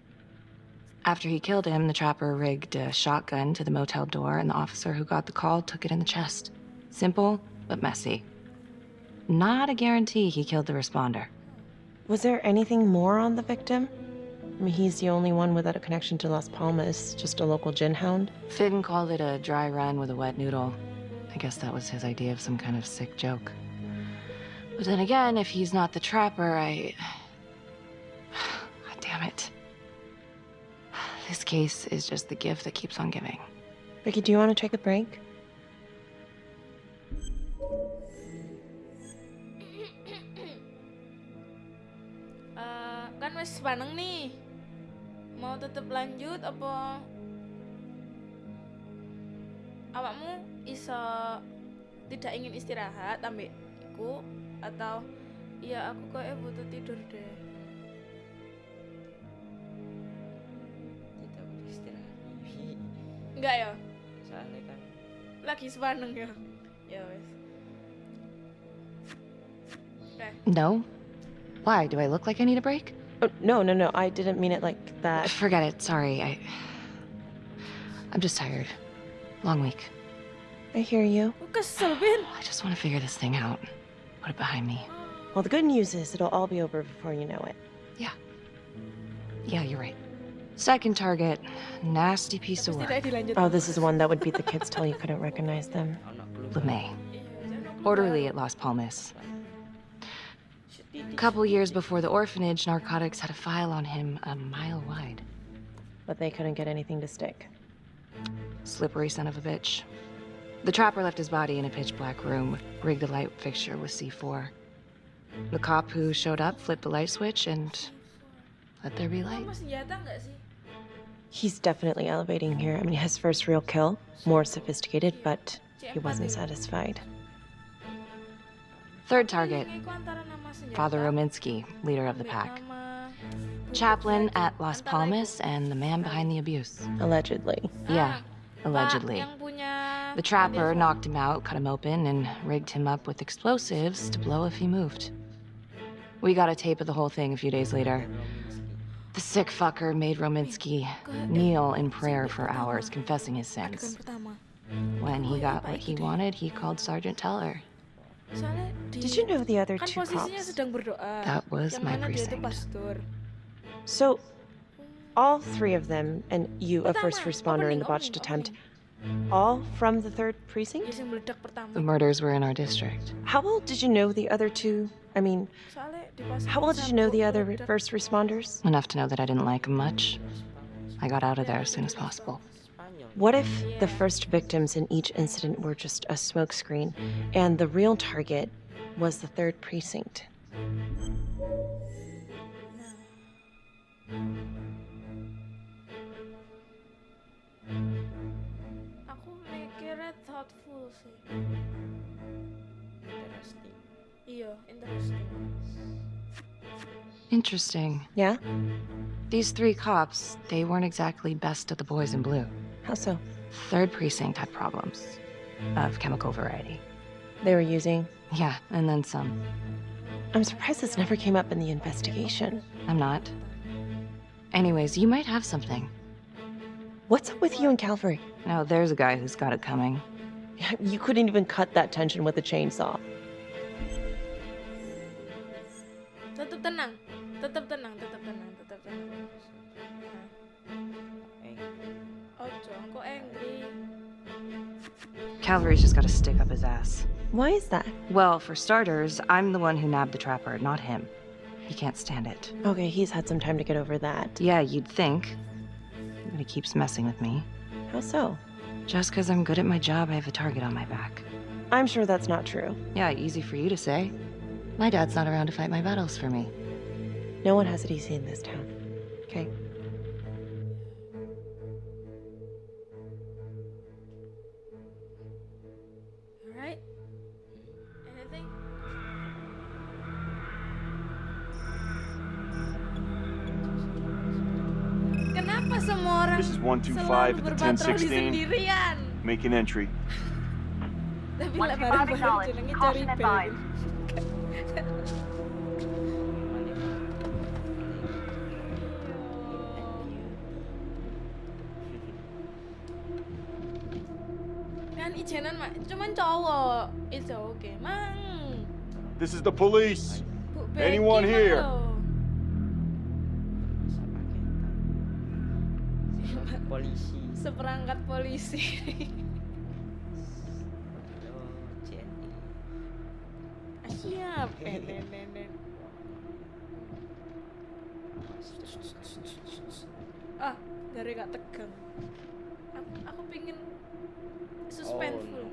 After he killed him, the trapper rigged a shotgun to the motel door, and the officer who got the call took it in the chest. Simple, but messy. Not a guarantee he killed the responder. Was there anything more on the victim? I mean, he's the only one without a connection to Las Palmas, just a local gin hound. Finn called it a dry run with a wet noodle. I guess that was his idea of some kind of sick joke. But then again, if he's not the trapper, I. (sighs) God damn it. This case is just the gift that keeps on giving. Vicky, do you want to take a break? Uh, kan wis paneng nih. Mau tetap lanjut apa awakmu iso tidak ingin istirahat ambek iku atau iya aku kok butuh tidur deh. Enggak ya? Soalnya kan Lagi sepaneng ya. Ya wes. Oke. No? Why? Do I look like I need a break? Oh, no, no, no. I didn't mean it like that. Forget it. Sorry. I. I'm just tired. Long week. I hear you. Oh, kesel, Bin. I just want to figure this thing out. Put it behind me. Well, the good news is it'll all be over before you know it. Yeah. Yeah, you're right. Second target. Nasty piece of work. Oh, this is one that would beat the kids till you couldn't recognize them. LeMay. Orderly at Las Palmas. A couple years before the orphanage, narcotics had a file on him a mile wide. But they couldn't get anything to stick. Slippery son of a bitch. The trapper left his body in a pitch black room, rigged a light fixture with C4. The cop who showed up flipped the light switch and let there be light. He's definitely elevating here. I mean, his first real kill, more sophisticated, but he wasn't satisfied. Third target, Iku antara nama senjata Father Rominsky, leader of the pack. Chaplain at Las Palmas and the man behind the abuse. Allegedly. Yeah, allegedly. The trapper knocked him out, cut him open, and rigged him up with explosives to blow if he moved. We got a tape of the whole thing a few days later. The sick fucker made Rominsky kneel in prayer for hours, confessing his sins. When he got what he wanted, he called Sergeant Teller. Did you know the other two cops? That was my mana precinct. So, all three of them, and you, a first responder in the botched attempt, all from the third precinct? Dia yang meledak pertama. The murders were in our district. How well did you know the other two? I mean, Soalnya di pas how well did you know the other first responders? Enough to know that I didn't like them much. I got out of there as soon as possible. What if the first victims in each incident were just a smokescreen, and the real target was the third precinct? Aku mikirnya thoughtful sih. interesting. Iya, interesting. Interesting. Yeah? These three cops, they weren't exactly best of the boys in blue. How so? Third precinct had problems of chemical variety. They were using. Yeah, and then some. I'm surprised this never came up in the investigation. I'm not. Anyways, you might have something. What's up with you and Calvary? Now, there's a guy who's got it coming. (laughs) You couldn't even cut that tension with a chainsaw. Tetap tenang, tetap tenang, tetap tenang, tetap tenang. Eh. Eh. Oh, nah. Ojo, kok angry? Calvary's just got to stick up his ass. Why is that? Well, for starters, I'm the one who nabbed the trapper, not him. He can't stand it. Okay, he's had some time to get over that. Yeah, you'd think. But he keeps messing with me. How so? Just because I'm good at my job, I have a target on my back. I'm sure that's not true. Yeah, easy for you to say. My dad's not around to fight my battles for me. No one has it easy in this town. Okay? This is 125 at the 1016. sendirian? Make an entry. Tapi lah baru-baru jenengnya cari bel. Kan ijenan mak, cuman cowok. It's okay, mang. This is the police. Anyone here? Polisi. Siap. Eh, nen, nen, nen. Ah, dari gak tegang. Aku, aku pingin suspenseful.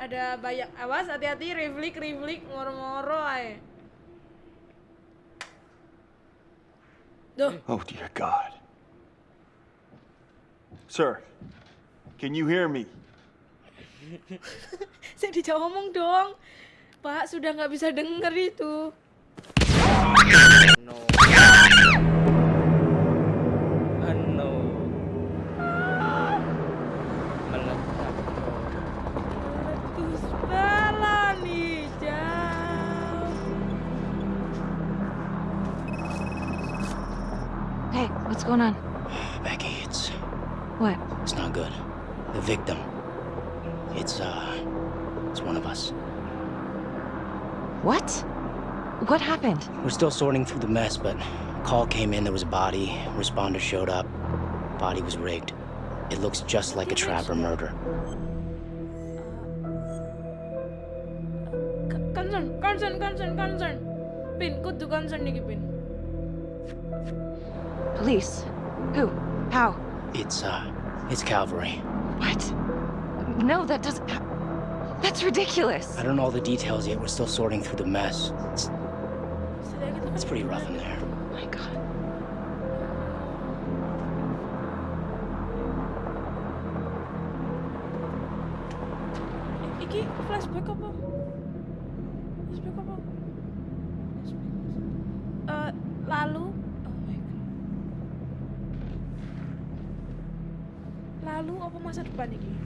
Ada banyak awas hati-hati riflik riflik ngoro-ngoro ae. Duh, Oh dear God. Sir, can you hear me? (laughs) saya dijawab ngomong dong. Pak, sudah nggak bisa denger itu. no bala nih. Hey, what's going on? Becky, it's What? it's not good. The victim. It's uh it's one of us. What? What happened? We're still sorting through the mess, but a call came in, there was a body, responder showed up. Body was rigged. It looks just like a Trapper murder. Concern, concern, concern, concern. Pin, kudu concern nih Pin. Police? Who? How? It's uh it's Calvary. What? No, that doesn't. That's ridiculous. I don't know all the details yet. We're still sorting through the mess. It's, it's pretty rough in there. Oh my god.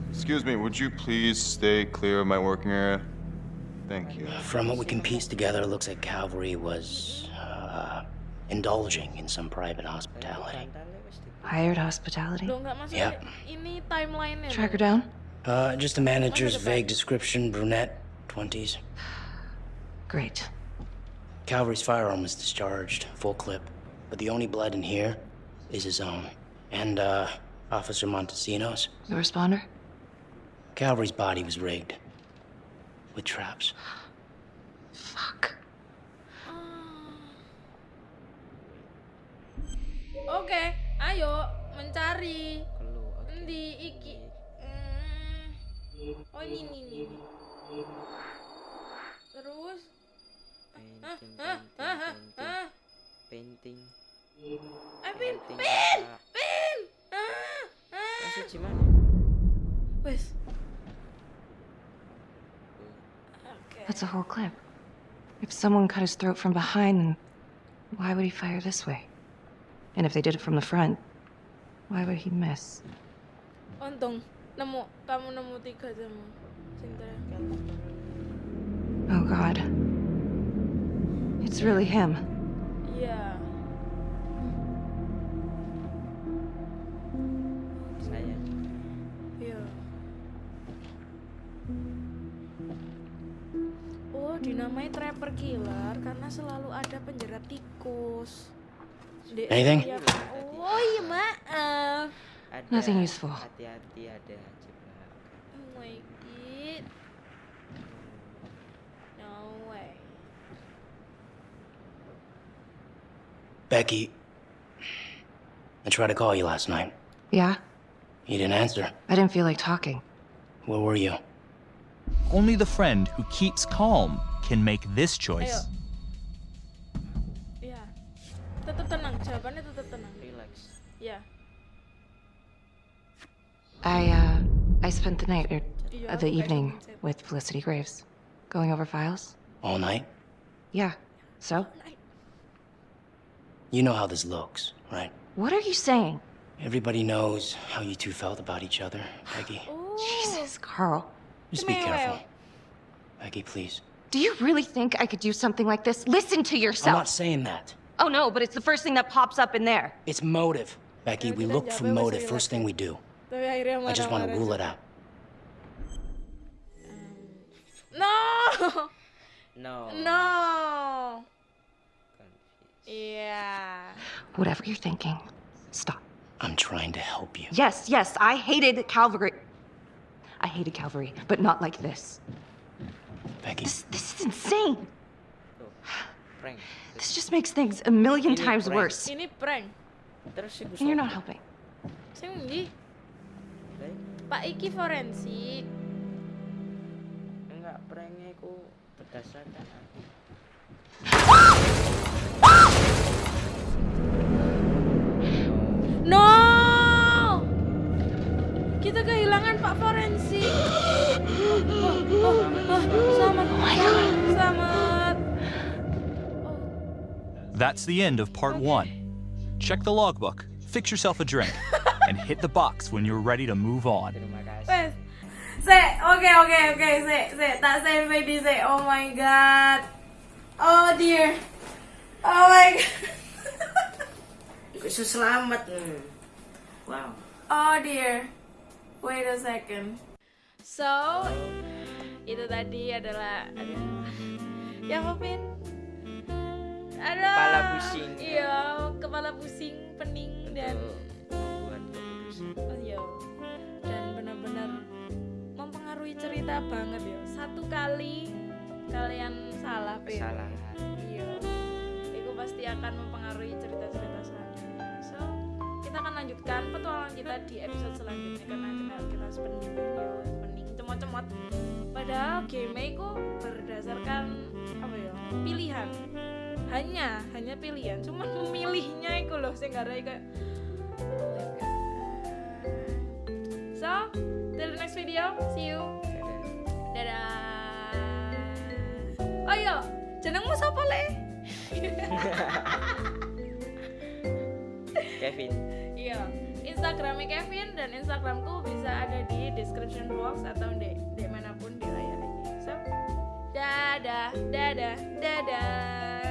Excuse me, would you please stay clear of my working area? Thank you. From what we can piece together, it looks like Calvary was uh, indulging in some private hospitality. Hired hospitality? Lo nggak masuk Yep. timeline-nya. Track her down? Uh, just the manager's vague description, brunette, 20s. Great. Calvary's firearm was discharged, full clip. But the only blood in here is his own. And, uh, Officer Montesino's. The responder? Calvary's body was rigged. With traps. Fuck. Oke, ayo mencari. Endi iki? Hmm. Oh ini ini ini. ini. Terus? Hah? Hah? painting Eh, Pin, Pin. Pin. Ah, ah. Masih gimana Wes. That's a whole clip. If someone cut his throat from behind, then why would he fire this way? And if they did it from the front, why would he miss? Untung nemu kamu nemu tiga jamu. Cinta. Oh god. It's really him. Iya. Dinamai Trapper killer karena selalu ada penjara tikus. Di Anything? setiap- Oh iya maaf. Eh, ada Nothing useful. hati-hati ada jebakan Oh my god. No way. Becky, I tried to call you last night. Yeah? You didn't answer. I didn't feel like talking. Where were you? Only the friend who keeps calm can make this choice. Iya. Tetap tenang, jawabannya tetap tenang. Relax. Ya. I, uh, I spent the night, or uh, the evening, with Felicity Graves. Going over files. All night? Yeah. So? You know how this looks, right? What are you saying? Everybody knows how you two felt about each other, Peggy. (gasps) Jesus, Carl. Just be careful. Peggy, please. Do you really think I could do something like this? Listen to yourself. I'm not saying that. Oh no, but it's the first thing that pops up in there. It's motive. Becky, we look for motive first thing we do. I just want to rule it out. No. No. No. Yeah. Whatever you're thinking, stop. I'm trying to help you. Yes, yes, I hated Calvary. I hated Calvary, but not like this. Becky. This, this is insane. Prank. This just makes things a million Ini times prank. worse. Ini prank. And you're not helping. Sing ndi? Pak iki forensik. Enggak, pranknya ku berdasarkan That's the end of part one. Check the logbook, fix yourself a drink, (laughs) and hit the box when you're ready to move on. Wes. Se, oke oke oke, se, se, tak sampai di se. Oh my god. Oh dear. Oh my god. Bisa selamat. Hmm. Wow. Oh dear. Wait a second. So, itu tadi adalah aduh. Ya Kopin. Ada Kepala pusing. Iya, kepala pusing, pening dan Buat keputusan. oh iya. Dan benar-benar mempengaruhi cerita banget ya. Satu kali kalian salah. Kesalahan. Iya. Itu pasti akan mempengaruhi cerita-cerita selanjutnya. So, kita akan lanjutkan petualangan kita di episode selanjutnya karena kita kita pening, yo, pening, cemot-cemot. Padahal game itu berdasarkan apa ya? Pilihan. Hanya, hanya pilihan. Cuma memilihnya itu loh sing gara kayak So, till the next video. See you. Dadah. Oh iya, jenengmu siapa le? (laughs) Kevin. Iya, Instagramnya Kevin dan Instagramku bisa ada di description box atau di, di mana pun di layar ini. So, dadah, dadah, dadah.